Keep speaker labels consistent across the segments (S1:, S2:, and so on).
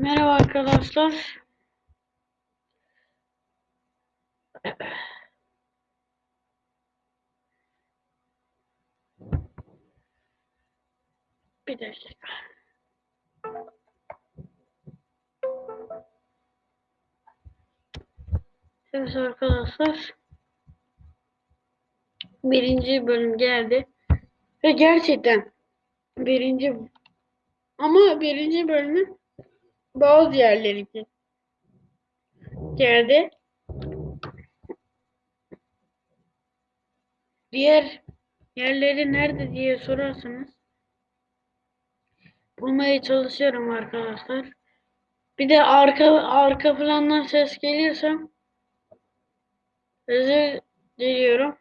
S1: Merhaba arkadaşlar. Bir dakika. Evet arkadaşlar. Birinci bölüm geldi. Ve gerçekten birinci ama birinci bölümün bazı yerleri geldi. Diğer yerleri nerede diye sorarsanız bulmaya çalışıyorum arkadaşlar. Bir de arka arka plandan ses geliyorsa özür diliyorum.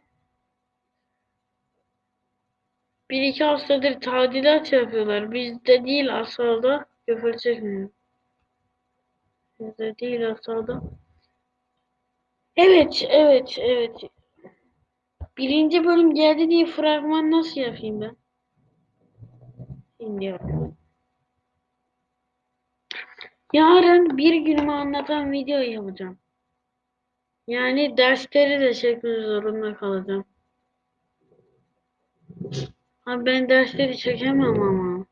S1: Bir iki haftadır tadilat yapıyorlar. Bizde değil asalda. Küfür çekmiyor. Bizde değil asalda. Evet, evet, evet. Birinci bölüm geldi diye fragman nasıl yapayım ben? Şimdi. Yarın bir günümü anlatan video yapacağım. Yani dersleri de çekmek zorunda kalacağım. Abi ben dersleri çekemem ama.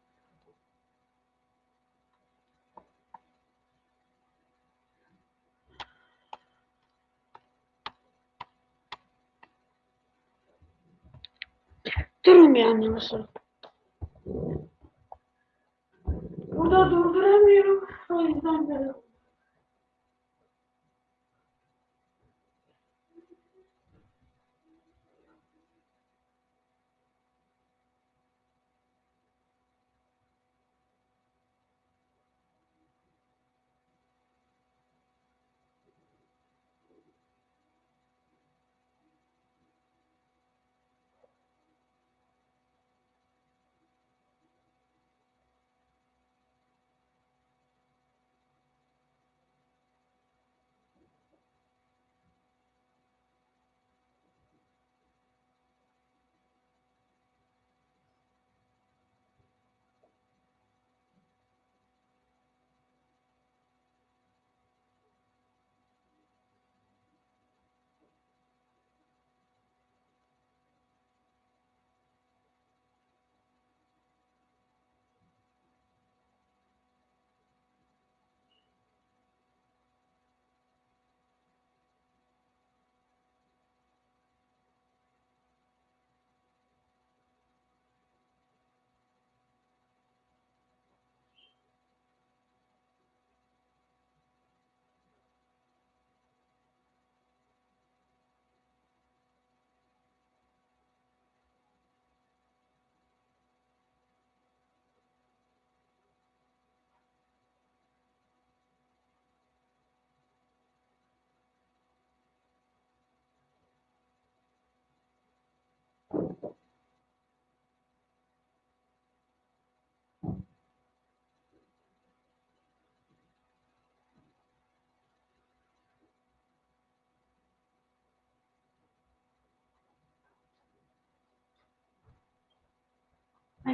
S1: Durun bir anne? Burada durduramıyorum. O yüzden böyle.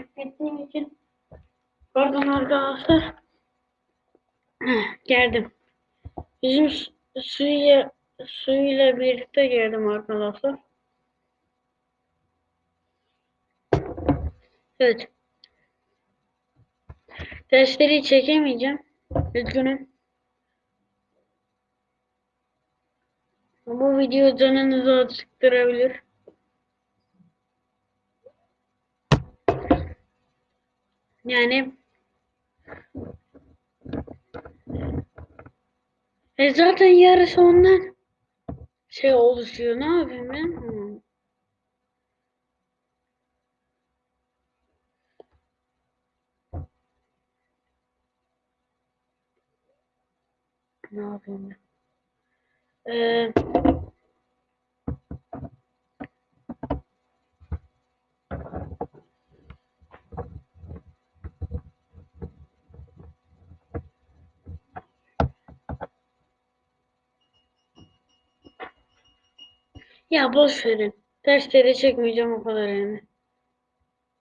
S1: Beklettiğim için pardon arkadaşlar. Geldim. Bizim su- suyla suyla birlikte geldim arkadaşlar. Evet. Dersleri çekemeyeceğim. Üzgünüm. Bu video canınızı acıktırabilir. Yani e zaten yarısı ondan şey oluşuyor. Ne yapayım ben? Ne yapayım ben? Ee, ya boş verin. Dersleri çekmeyeceğim o kadar yani.